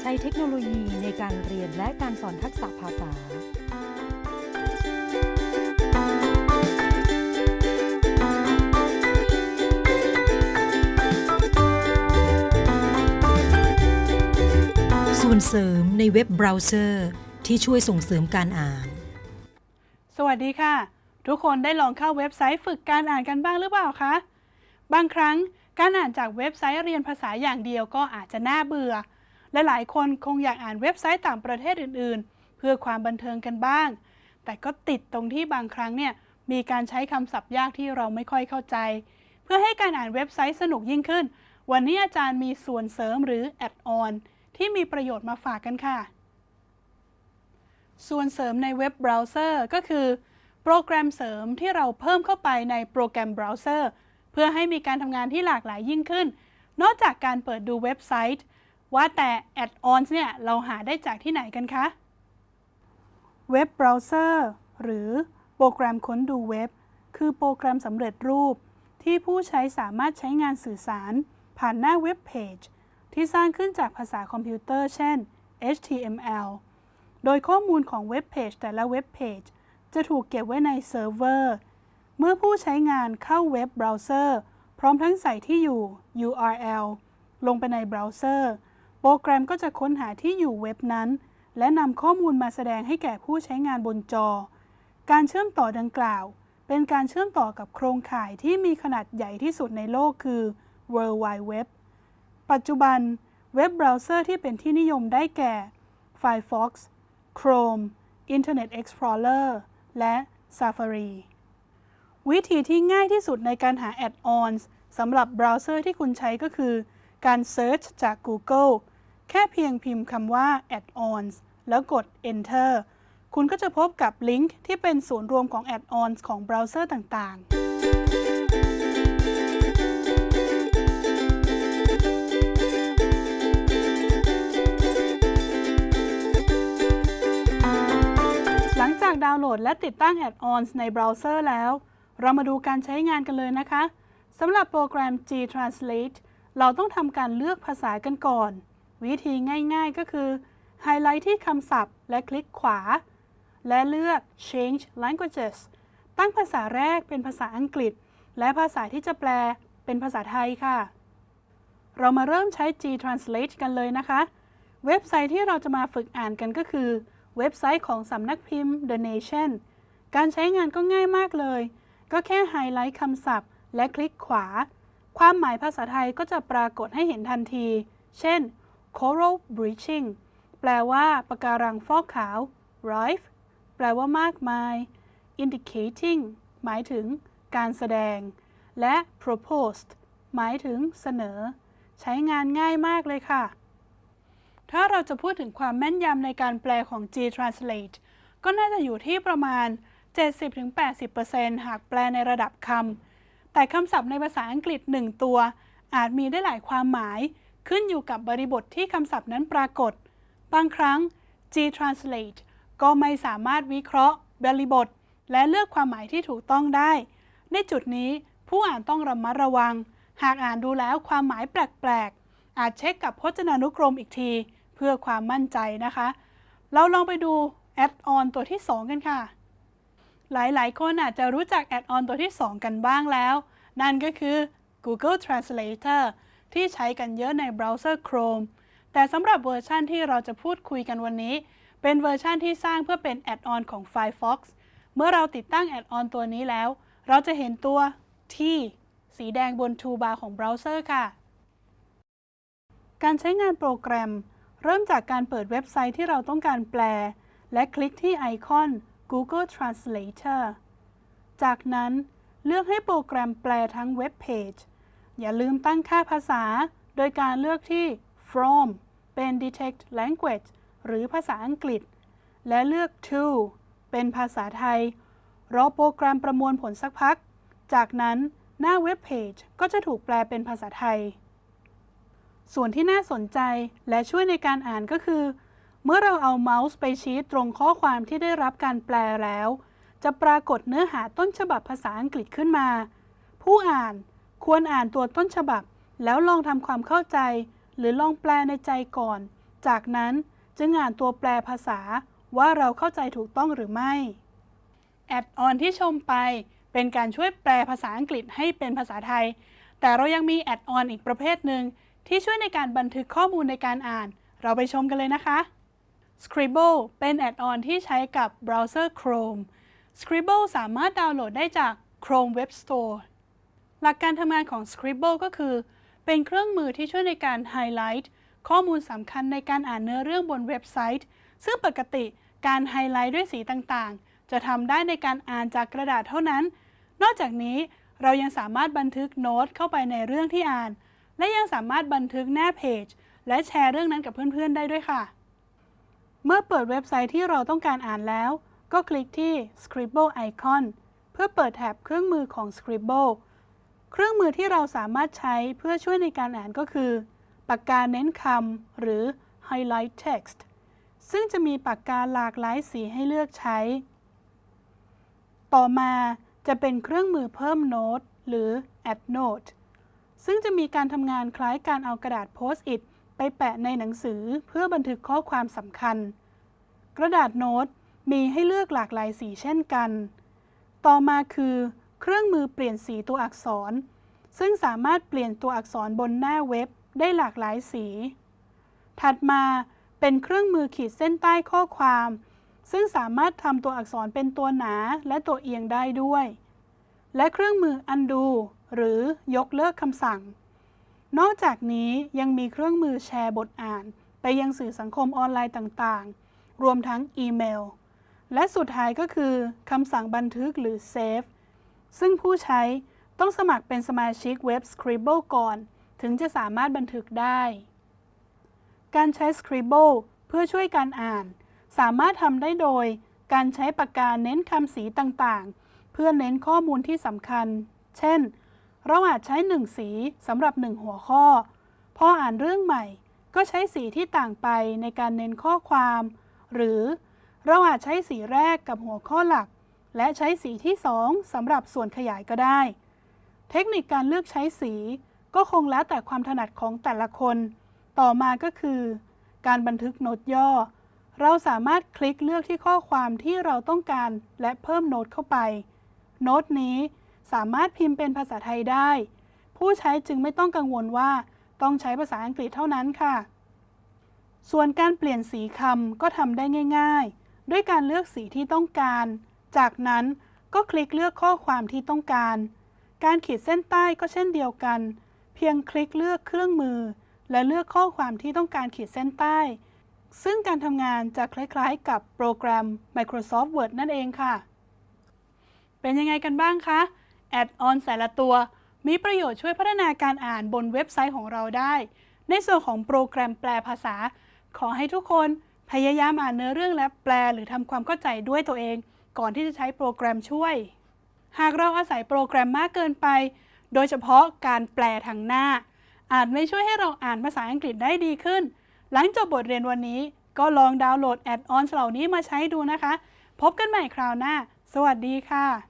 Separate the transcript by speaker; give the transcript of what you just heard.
Speaker 1: ใช้เทคโนโลยีในการเรียนและการสอนทักษะภาษา ส่วนเสริมในเว็บเบราว์เซอร์ที่ช่วยส่งเสริมการอ่าน
Speaker 2: สวัสดีค่ะ ทุกคนได้ลองเข้าเว็บไซต์ฝึกการอ่านกันบ้างหรือเปล่าคะ บางครั้งการอ่านจากเว็บไซต์เรียนภาษาอย่างเดียวก็อาจจะน่าเบื่อ และหลายคนคงอยากอ่านเว็บไซต์ต่างประเทศอื่นๆ เพื่อความบันเทิงกันบ้าง แต่ก็ติดตรงที่บางครั้งเนี่ยมีการใช้คำศัพท์ยากที่เราไม่ค่อยเข้าใจ เพื่อให้การอ่านเว็บไซต์สนุกยิ่งขึ้น วันนี้อาจารย์มีส่วนเสริมหรือ add-on ที่มีประโยชน์มาฝากกันค่ะ ส่วนเสริมในเว็บเบราว์เซอร์ก็คือ โปรแกรมเสริมที่เราเพิ่มเข้าไปในโปรแกรมเบราว์เซอร์เพื่อให้มีการทำงานที่หลากหลายยิ่งขึ้น นอกจากการเปิดดูเว็บไซต์ ว่าแต่ add-ons เนี่ยเราหาได้จากที่ไหนกันคะ เว็บเบราว์เซอร์หรือโปรแกรมค้นดูเว็บ คือโปรแกรมสำเร็จรูป ที่ผู้ใช้สามารถใช้งานสื่อสาร ผ่านหน้าเว็บเพจที่สร้างขึ้นจากภาษาคอมพิวเตอร์ เช่น HTML โดยข้อมูลของเว็บเพจแต่ละเว็บเพจจะถูกเก็บไว้ในเซิร์ฟเวอร์ เมื่อผู้ใช้งานเข้าเว็บเบราว์เซอร์ พร้อมทั้งใส่ที่อยู่ URL ลงไปในเบราว์เซอร์ โปรแกรมก็จะค้นหาที่อยู่เว็บนั้น และนำข้อมูลมาแสดงให้แก่ผู้ใช้งานบนจอ การเชื่อมต่อดังกล่าว เป็นการเชื่อมต่อกับโครงข่ายที่มีขนาดใหญ่ที่สุดในโลกคือ World Wide Web ปัจจุบันเว็บเบราว์เซอร์ที่เป็นที่นิยมได้แก่ Firefox Chrome Internet Explorer และ Safari วิธีที่ง่ายที่สุดในการหา add-ons สำหรับเบราว์เซอร์ที่คุณใช้ก็คือ การ Search จาก Google แค่เพียงพิมพ์คำว่า add-ons แล้วกด enter คุณก็จะพบกับลิงก์ที่เป็นศูนย์รวมของ add-ons ของเบราว์เซอร์ต่างๆหลังจากดาวน์โหลดและติดตั้ง Add-ons ในเบราว์เซอร์แล้ว เรามาดูการใช้งานกันเลยนะคะ สำหรับโปรแกรม G-Translate เราต้องทำการเลือกภาษากันก่อน วิธีง่ายๆก็คือไฮไลท์ที่คำศัพท์ และคลิกขวา และเลือก Change Languages ตั้งภาษาแรกเป็นภาษาอังกฤษ และภาษาที่จะแปลเป็นภาษาไทยค่ะ เรามาเริ่มใช้ G-Translate กันเลยนะคะ เว็บไซต์ที่เราจะมาฝึกอ่านกันก็คือ เว็บไซต์ของสำนักพิมพ์ The Nation การใช้งานก็ง่ายมากเลย ก็แค่ไฮไลท์คำศัพท์ และคลิกขวา ความหมายภาษาไทยก็จะปรากฏให้เห็นทันที เช่น coral bleaching แปลว่าปะการังฟอกขาว rife แปลว่ามากมาย indicating หมายถึงการแสดง และ proposed หมายถึงเสนอ ใช้งานง่ายมากเลยค่ะ ถ้าเราจะพูดถึงความแม่นยำในการแปลของ G-Translate ก็น่าจะอยู่ที่ประมาณ 70-80%หากแปลในระดับคำแต่คำศัพท์ในภาษาอังกฤษ 1 ตัว อาจมีได้หลายความหมาย ขึ้นอยู่กับบริบทที่คำศัพท์นั้นปรากฏ บางครั้ง G-Translate ก็ไม่สามารถวิเคราะห์ บริบท และเลือกความหมายที่ถูกต้องได้ ในจุดนี้ผู้อ่านต้องระมัดระวัง หากอ่านดูแล้วความหมายแปลกๆ อาจเช็คกับพจนานุกรมอีกที เพื่อความมั่นใจนะคะ เราลองไปดู add-on ตัวที่ 2 กันค่ะ หลายๆ คนอาจจะรู้จัก add-on ตัวที่ 2 กันบ้างแล้ว นั่นก็คือ Google Translator ที่ใช้กันเยอะในเบราว์เซอร์ Chrome แต่สำหรับเวอร์ชันที่เราจะพูดคุยกันวันนี้ เป็นเวอร์ชันที่สร้างเพื่อเป็น add-on ของ Firefox เมื่อเราติดตั้ง add-on ตัวนี้แล้ว เราจะเห็นตัว T สีแดงบน toolbar ของเบราว์เซอร์ค่ะ การใช้งานโปรแกรม เริ่มจากการเปิดเว็บไซต์ที่เราต้องการแปล และคลิกที่ไอคอน Google Translator จากนั้นเลือกให้โปรแกรมแปลทั้งเว็บเพจ อย่าลืมตั้งค่าภาษา โดยการเลือกที่ from เป็น detect language หรือภาษาอังกฤษ และเลือก to เป็นภาษาไทย รอโปรแกรมประมวลผลสักพัก จากนั้นหน้าเว็บเพจก็จะถูกแปลเป็นภาษาไทย ส่วนที่น่าสนใจและช่วยในการอ่านก็คือ เมื่อเราเอาเมาส์ไปชี้ตรงข้อความที่ได้รับการแปลแล้ว จะปรากฏเนื้อหาต้นฉบับภาษาอังกฤษขึ้นมา ผู้อ่าน ควรอ่านตัวต้นฉบับ แล้วลองทำความเข้าใจ หรือลองแปลในใจก่อน จากนั้นจึงอ่านตัวแปลภาษาว่าเราเข้าใจถูกต้องหรือไม่ add-on ที่ชมไปเป็นการช่วยแปลภาษาอังกฤษให้เป็นภาษาไทย แต่เรายังมี add-on อีกประเภทหนึ่งที่ช่วยในการบันทึกข้อมูลในการอ่าน เราไปชมกันเลยนะคะ Scribble เป็น add-on ที่ใช้กับเบราว์เซอร์ Chrome Scribble สามารถดาวน์โหลดได้จาก Chrome Web Store หลักการทำงานของ Scribble ก็คือ เป็นเครื่องมือที่ช่วยในการไฮไลท์ข้อมูลสำคัญในการอ่านเนื้อเรื่องบนเว็บไซต์ ซึ่งปกติการไฮไลท์ด้วยสีต่างๆ จะทำได้ในการอ่านจากกระดาษเท่านั้น นอกจากนี้เรายังสามารถบันทึกโน้ตเข้าไปในเรื่องที่อ่าน และยังสามารถบันทึกหน้าเพจ และแชร์เรื่องนั้นกับเพื่อนๆ ได้ด้วยค่ะ เมื่อเปิดเว็บไซต์ที่เราต้องการอ่านแล้ว ก็คลิกที่ Scribble Icon เพื่อเปิดแถบเครื่องมือของ Scribble เครื่องมือที่เราสามารถใช้เพื่อช่วยในการอ่านก็คือ ปากกาเน้นคำหรือ Highlight Text ซึ่งจะมีปากกาหลากหลายสีให้เลือกใช้ ต่อมาจะเป็นเครื่องมือเพิ่มโน้ตหรือ Add Note ซึ่งจะมีการทำงานคล้ายการเอากระดาษโพสต์อิทไปแปะในหนังสือเพื่อบันทึกข้อความสำคัญ กระดาษโน้ตมีให้เลือกหลากหลายสีเช่นกัน ต่อมาคือ เครื่องมือเปลี่ยนสีตัวอักษร ซึ่งสามารถเปลี่ยนตัวอักษรบนหน้าเว็บได้หลากหลายสี ถัดมาเป็นเครื่องมือขีดเส้นใต้ข้อความ ซึ่งสามารถทำตัวอักษรเป็นตัวหนาและตัวเอียงได้ด้วย และเครื่องมือ undo หรือยกเลิกคำสั่ง นอกจากนี้ยังมีเครื่องมือแชร์บทอ่าน ไปยังสื่อสังคมออนไลน์ต่างๆ รวมทั้งอีเมล และสุดท้ายก็คือคำสั่งบันทึกหรือ save ซึ่งผู้ใช้ต้องสมัครเป็นสมาชิกเว็บ Scribble ก่อน ถึงจะสามารถบันทึกได้ การใช้ Scribble เพื่อช่วยการอ่าน สามารถทำได้โดย การใช้ปากกาเน้นคำสีต่างๆ เพื่อเน้นข้อมูลที่สำคัญ เช่น เราอาจใช้หนึ่งสีสำหรับหนึ่งหัวข้อ พออ่านเรื่องใหม่ ก็ใช้สีที่ต่างไปในการเน้นข้อความ หรือเราอาจใช้สีแรกกับหัวข้อหลัก และใช้สีที่ 2สำหรับส่วนขยายก็ได้ เทคนิคการเลือกใช้สีก็คงแล้วแต่ความถนัดของแต่ละคน ต่อมาก็คือ การบันทึกโน้ตย่อ เราสามารถคลิกเลือกที่ข้อความที่เราต้องการและเพิ่มโน้ตเข้าไป โน้ตนี้สามารถพิมพ์เป็นภาษาไทยได้ ผู้ใช้จึงไม่ต้องกังวลว่าต้องใช้ภาษาอังกฤษเท่านั้นค่ะ ส่วนการเปลี่ยนสีคำก็ทำได้ง่าย ๆ ด้วยการเลือกสีที่ต้องการ จากนั้นก็คลิกเลือกข้อความที่ต้องการ การขีดเส้นใต้ก็เช่นเดียวกัน เพียงคลิกเลือกเครื่องมือ และเลือกข้อความที่ต้องการขีดเส้นใต้ ซึ่งการทำงานจะคล้ายๆ กับโปรแกรม Microsoft Word นั่นเองค่ะ เป็นยังไงกันบ้างคะ add-on แต่ละตัว มีประโยชน์ช่วยพัฒนาการอ่านบนเว็บไซต์ของเราได้ ในส่วนของโปรแกรมแปลภาษา ขอให้ทุกคนพยายามอ่านเนื้อเรื่องและแปลหรือทำความเข้าใจด้วยตัวเอง ก่อนที่จะใช้โปรแกรมช่วย หากเราอาศัยโปรแกรมมากเกินไป โดยเฉพาะการแปลทางหน้า อาจไม่ช่วยให้เราอ่านภาษาอังกฤษได้ดีขึ้น หลังจบบทเรียนวันนี้ ก็ลองดาวน์โหลดแอดออนเหล่านี้มาใช้ดูนะคะ พบกันใหม่คราวหน้า สวัสดีค่ะ